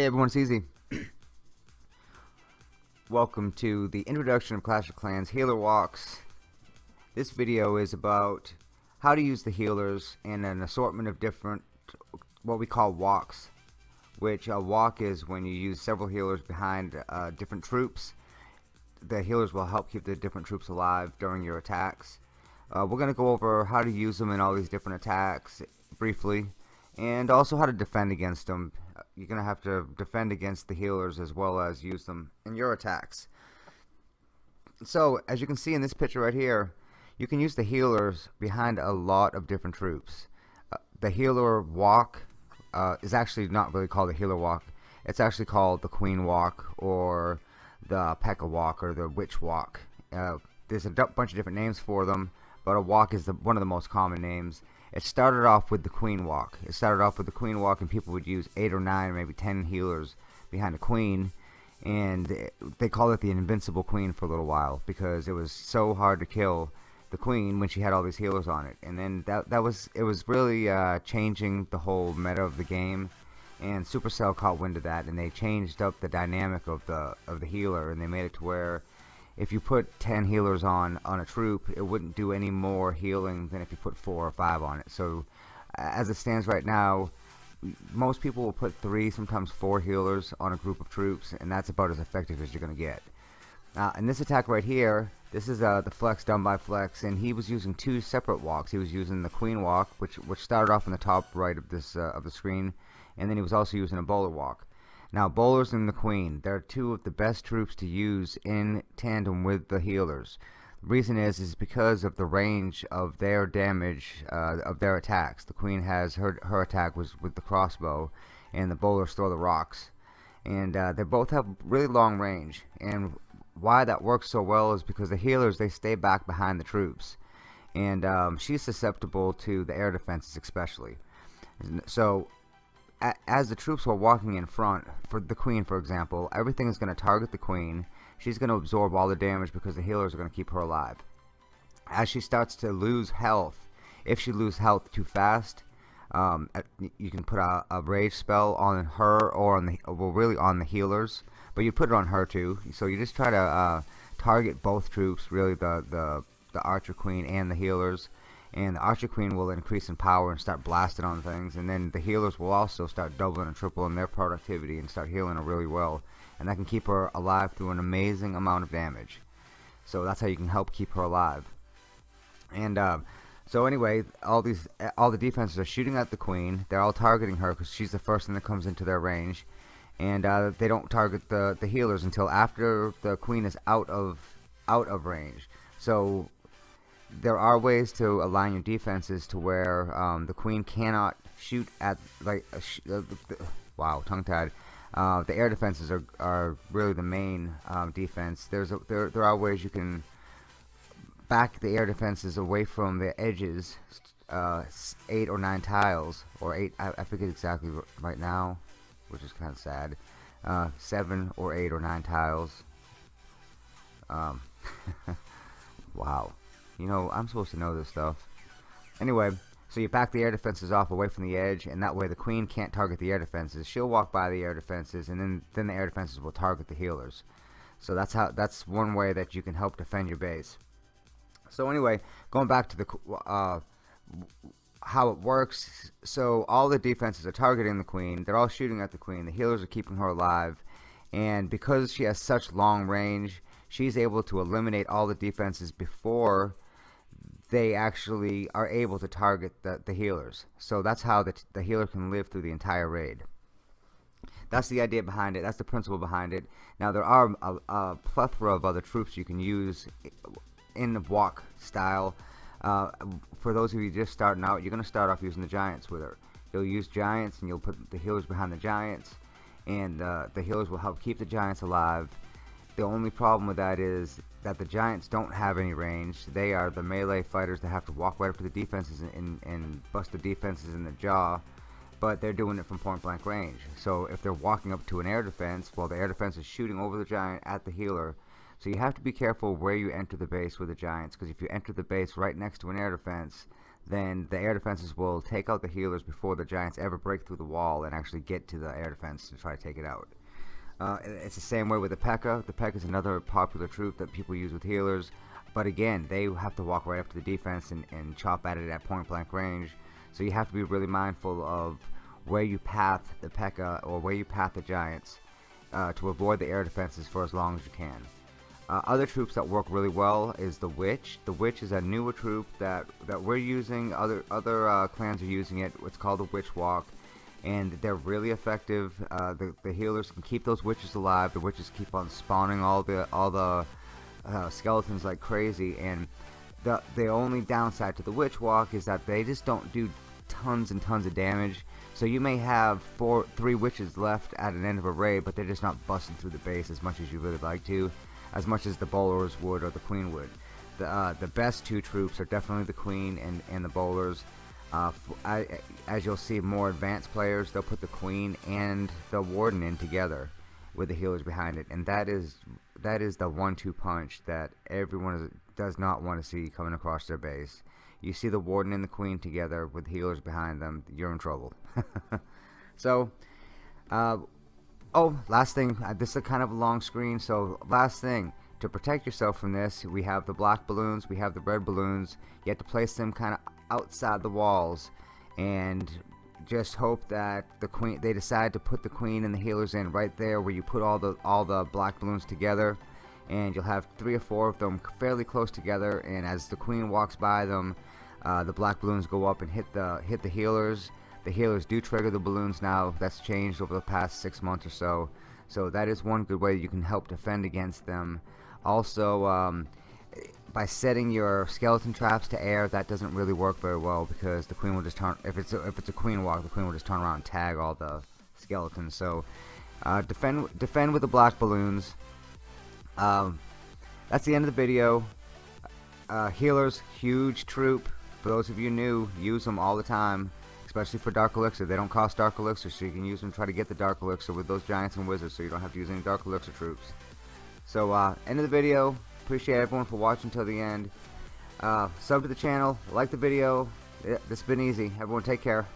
Hey everyone, it's Easy. Welcome to the introduction of Clash of Clans Healer Walks. This video is about how to use the healers in an assortment of different, what we call walks. Which a walk is when you use several healers behind uh, different troops. The healers will help keep the different troops alive during your attacks. Uh, we're going to go over how to use them in all these different attacks briefly and also how to defend against them. You're gonna have to defend against the healers as well as use them in your attacks. So as you can see in this picture right here you can use the healers behind a lot of different troops. Uh, the healer walk uh, is actually not really called the healer walk. It's actually called the queen walk or the P.E.K.K.A walk or the witch walk. Uh, there's a bunch of different names for them but a walk is the, one of the most common names it started off with the queen walk. It started off with the queen walk and people would use eight or nine maybe ten healers behind the queen. And they called it the invincible queen for a little while because it was so hard to kill the queen when she had all these healers on it. And then that that was it was really uh, changing the whole meta of the game. And Supercell caught wind of that and they changed up the dynamic of the of the healer and they made it to where if you put 10 healers on on a troop it wouldn't do any more healing than if you put four or five on it. So as it stands right now most people will put three sometimes four healers on a group of troops and that's about as effective as you're gonna get. Now in this attack right here this is uh, the flex done by flex and he was using two separate walks. He was using the queen walk which which started off in the top right of this uh, of the screen and then he was also using a bowler walk now bowlers and the queen, they're two of the best troops to use in tandem with the healers. The reason is is because of the range of their damage uh, of their attacks. The queen has her her attack was with the crossbow, and the bowlers throw the rocks, and uh, they both have really long range. And why that works so well is because the healers they stay back behind the troops, and um, she's susceptible to the air defenses especially. So as the troops were walking in front, for the queen for example, everything is going to target the queen. She's going to absorb all the damage because the healers are going to keep her alive. As she starts to lose health, if she loses health too fast, um, you can put a, a, rage spell on her or on the well really on the healers, but you put it on her too. So you just try to uh, target both troops, really the the the archer queen and the healers and the Archer Queen will increase in power and start blasting on things and then the healers will also start doubling and tripling their productivity and start healing her really well and that can keep her alive through an amazing amount of damage. So that's how you can help keep her alive. And uh, so anyway all these all the defenses are shooting at the Queen. They're all targeting her because she's the first thing that comes into their range. And uh, they don't target the the healers until after the Queen is out of out of range. So there are ways to align your defenses to where um, the queen cannot shoot at like sh uh, wow tongue tied uh, the air defenses are, are really the main um, defense. There's a, there, there are ways you can back the air defenses away from the edges uh, eight or nine tiles or eight I, I forget exactly right now which is kind of sad uh, seven or eight or nine tiles. Um, wow you know, I'm supposed to know this stuff. Anyway, so you back the air defenses off away from the edge, and that way the queen can't target the air defenses. She'll walk by the air defenses, and then then the air defenses will target the healers. So that's how that's one way that you can help defend your base. So anyway, going back to the uh, how it works. So all the defenses are targeting the queen. They're all shooting at the queen. The healers are keeping her alive, and because she has such long range, she's able to eliminate all the defenses before they actually are able to target the, the healers. So that's how the, the healer can live through the entire raid. That's the idea behind it. That's the principle behind it. Now there are a, a plethora of other troops you can use in the walk style. Uh, for those of you just starting out, you're going to start off using the giants with her. You'll use giants and you'll put the healers behind the giants. And uh, the healers will help keep the giants alive the only problem with that is that the Giants don't have any range. They are the melee fighters that have to walk right up to the defenses and, and, and bust the defenses in the jaw, but they're doing it from point blank range. So if they're walking up to an air defense, well, the air defense is shooting over the Giant at the healer. So you have to be careful where you enter the base with the Giants, because if you enter the base right next to an air defense, then the air defenses will take out the healers before the giants ever break through the wall and actually get to the air defense to try to take it out. Uh, it's the same way with the P.E.K.K.A. The P.E.K.K.A. is another popular troop that people use with healers, but again, they have to walk right up to the defense and, and chop at it at point blank range. So you have to be really mindful of where you path the P.E.K.K.A. or where you path the giants uh, to avoid the air defenses for as long as you can. Uh, other troops that work really well is the Witch. The Witch is a newer troop that that we're using. Other other uh, clans are using it. It's called the Witch Walk, and they're really effective. Uh, the the healers can keep those witches alive. The witches keep on spawning all the all the uh, skeletons like crazy. And the the only downside to the Witch Walk is that they just don't do tons and tons of damage. So you may have four, three witches left at an end of a raid, but they're just not busting through the base as much as you really like to as much as the bowlers would or the queen would. The, uh, the best two troops are definitely the queen and, and the bowlers. Uh, as you'll see more advanced players, they'll put the queen and the warden in together with the healers behind it, and that is that is the one-two punch that everyone is, does not want to see coming across their base. You see the warden and the queen together with healers behind them, you're in trouble. so, uh, Oh, last thing, uh, this is kind of a long screen, so last thing, to protect yourself from this, we have the black balloons, we have the red balloons, you have to place them kind of outside the walls, and just hope that the queen, they decide to put the queen and the healers in right there where you put all the, all the black balloons together, and you'll have three or four of them fairly close together, and as the queen walks by them, uh, the black balloons go up and hit the, hit the healers, the healers do trigger the balloons now. That's changed over the past six months or so. So that is one good way you can help defend against them. Also, um, by setting your skeleton traps to air, that doesn't really work very well because the queen will just turn. If it's a, if it's a queen walk, the queen will just turn around and tag all the skeletons. So uh, defend defend with the black balloons. Um, that's the end of the video. Uh, healers, huge troop. For those of you new, use them all the time especially for Dark Elixir. They don't cost Dark Elixir, so you can use them try to get the Dark Elixir with those Giants and Wizards, so you don't have to use any Dark Elixir troops. So, uh, end of the video appreciate everyone for watching till the end. Uh, sub to the channel, like the video. Yeah, this has been easy. Everyone take care.